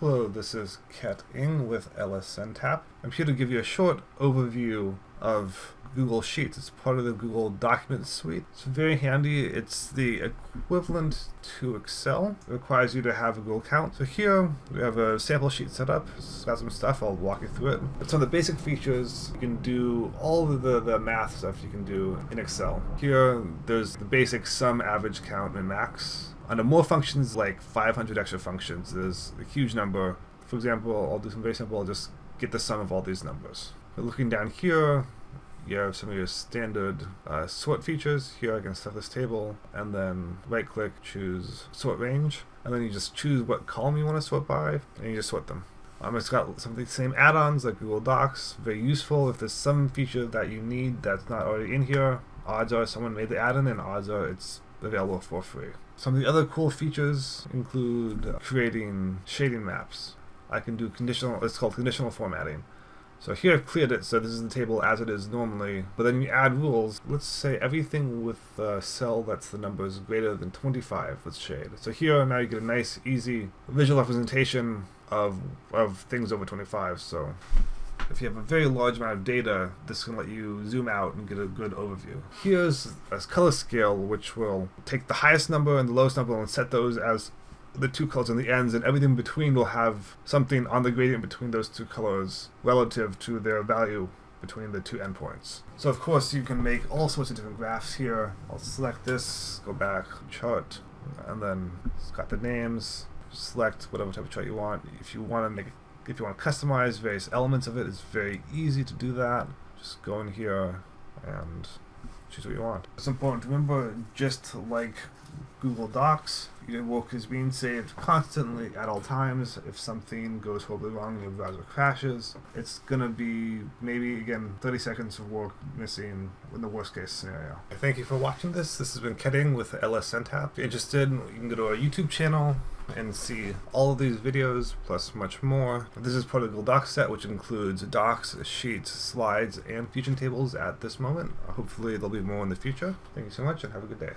Hello, this is Ket Ing with LSNTAP. I'm here to give you a short overview of Google Sheets. It's part of the Google Document Suite. It's very handy. It's the equivalent to Excel. It requires you to have a Google account. So here we have a sample sheet set up. It's got some stuff. I'll walk you through it. But some of the basic features, you can do all of the, the math stuff you can do in Excel. Here there's the basic sum, average, count, and max. Under more functions, like 500 extra functions, there's a huge number. For example, I'll do some very simple. I'll just get the sum of all these numbers. But looking down here, you have some of your standard uh, sort features. Here I can set this table and then right click, choose sort range. And then you just choose what column you want to sort by and you just sort them. Um, it's got some of the same add-ons like Google Docs, very useful if there's some feature that you need that's not already in here. Odds are someone made the add-in and odds are it's available for free. Some of the other cool features include creating shading maps. I can do conditional, it's called conditional formatting. So here I've cleared it, so this is the table as it is normally, but then you add rules. Let's say everything with a cell that's the numbers greater than 25, let's shade. So here now you get a nice, easy visual representation of, of things over 25. So if you have a very large amount of data, this can let you zoom out and get a good overview. Here's a color scale which will take the highest number and the lowest number and set those as the two colors on the ends and everything between will have something on the gradient between those two colors relative to their value between the two endpoints. So of course you can make all sorts of different graphs here. I'll select this, go back, chart, and then it's got the names, select whatever type of chart you want. If you want to make if you want to customize various elements of it, it's very easy to do that. Just go in here and choose what you want. It's important to remember, just like Google Docs, your work is being saved constantly at all times. If something goes horribly wrong and your browser crashes, it's going to be maybe, again, 30 seconds of work missing in the worst case scenario. Thank you for watching this. This has been Ket Ing with LSNTAP. If you're interested, you can go to our YouTube channel and see all of these videos plus much more. This is part of the Google Docs set which includes docs, sheets, slides, and fusion tables at this moment. Hopefully there'll be more in the future. Thank you so much and have a good day.